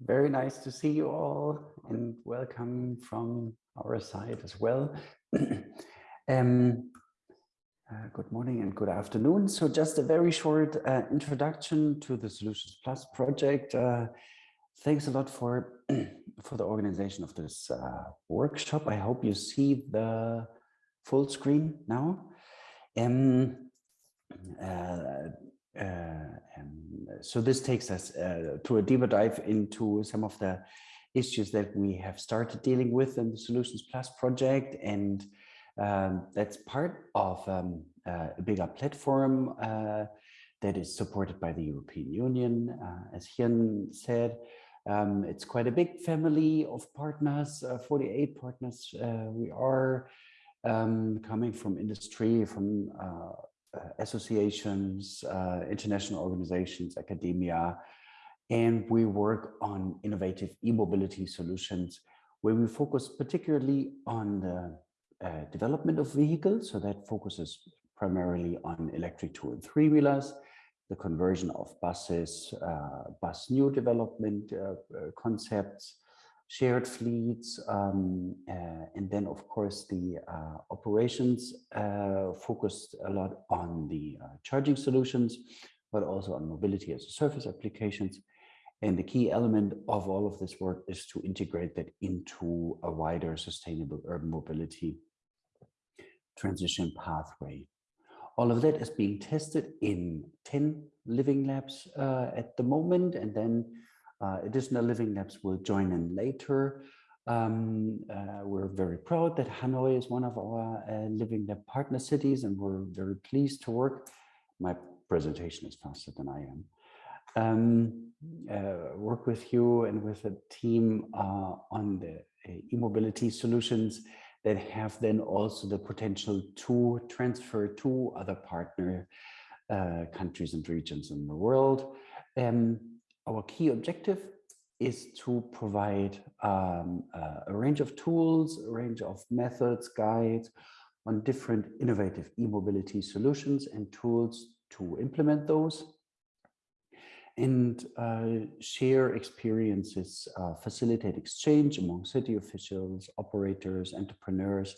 Very nice to see you all and welcome from our side as well. um, uh, good morning and good afternoon. So just a very short uh, introduction to the Solutions Plus project. Uh, thanks a lot for, for the organization of this uh, workshop. I hope you see the full screen now. Um, uh, uh, so this takes us uh, to a deeper dive into some of the issues that we have started dealing with in the Solutions Plus project. And um, that's part of um, uh, a bigger platform uh, that is supported by the European Union. Uh, as Hien said, um, it's quite a big family of partners, uh, 48 partners we are um, coming from industry, from associations, uh, international organizations, academia, and we work on innovative e-mobility solutions where we focus particularly on the uh, development of vehicles. So that focuses primarily on electric two and three wheelers, the conversion of buses, uh, bus new development uh, uh concepts, shared fleets, um, uh, and then of course the uh, operations uh, focused a lot on the charging solutions, but also on mobility as a service applications. And the key element of all of this work is to integrate that into a wider sustainable urban mobility transition pathway. All of that is being tested in 10 living labs uh, at the moment, and then additional living labs will join in later. Um, uh, we're very proud that Hanoi is one of our uh, living lab partner cities and we're very pleased to work. My presentation is faster than I am. Um, uh, work with you and with a team uh, on the uh, e-mobility solutions that have then also the potential to transfer to other partner countries and regions in the world. Um, our key objective is to provide um, uh, a range of tools, a range of methods, guides on different innovative e-mobility solutions and tools to implement those and uh, share experiences, uh, facilitate exchange among city officials, operators, entrepreneurs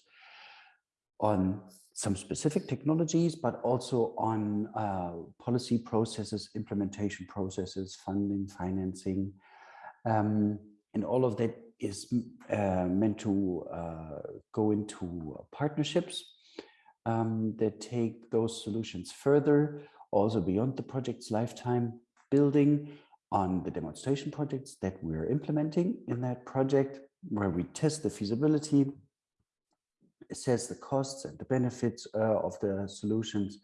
on some specific technologies, but also on uh, policy processes, implementation processes, funding, financing. Um, and all of that is uh, meant to uh, go into partnerships um, that take those solutions further, also beyond the project's lifetime, building on the demonstration projects that we're implementing in that project, where we test the feasibility, assess the costs and the benefits uh, of the solutions,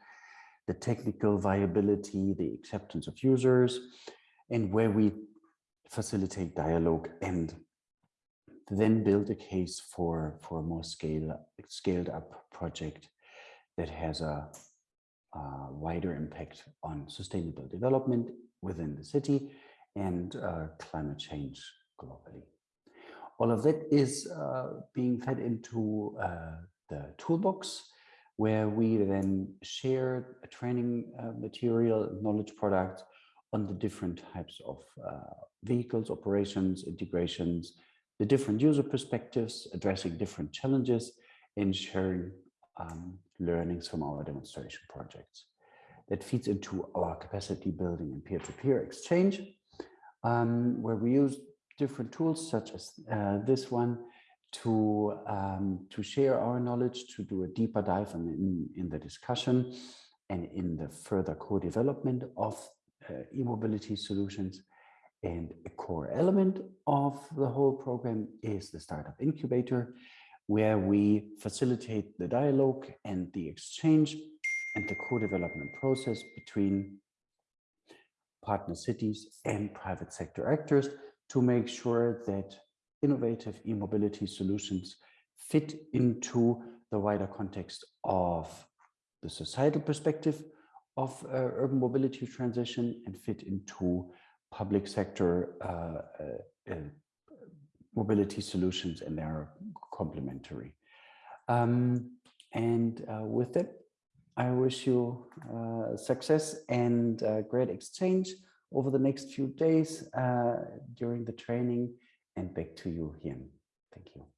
the technical viability, the acceptance of users, and where we facilitate dialogue and then build a case for, for a more scale, scaled up project that has a, a wider impact on sustainable development within the city and uh, climate change globally. All of that is uh, being fed into uh, the toolbox where we then share training uh, material, knowledge product on the different types of vehicles, operations, integrations, the different user perspectives, addressing different challenges, and sharing um, learnings from our demonstration projects. That feeds into our capacity building and peer-to-peer -peer exchange, um, where we use different tools such as uh, this one to um, to share our knowledge, to do a deeper dive in, in, in the discussion and in the further co-development of uh, e-mobility solutions. And a core element of the whole program is the Startup Incubator, where we facilitate the dialogue and the exchange and the co-development process between partner cities and private sector actors to make sure that innovative e-mobility solutions fit into the wider context of the societal perspective of uh, urban mobility transition and fit into public sector uh, uh, uh mobility solutions and they are complementary. Um, and uh, with that, I wish you uh, success and great exchange over the next few days uh, during the training and back to you, Hien. Thank you.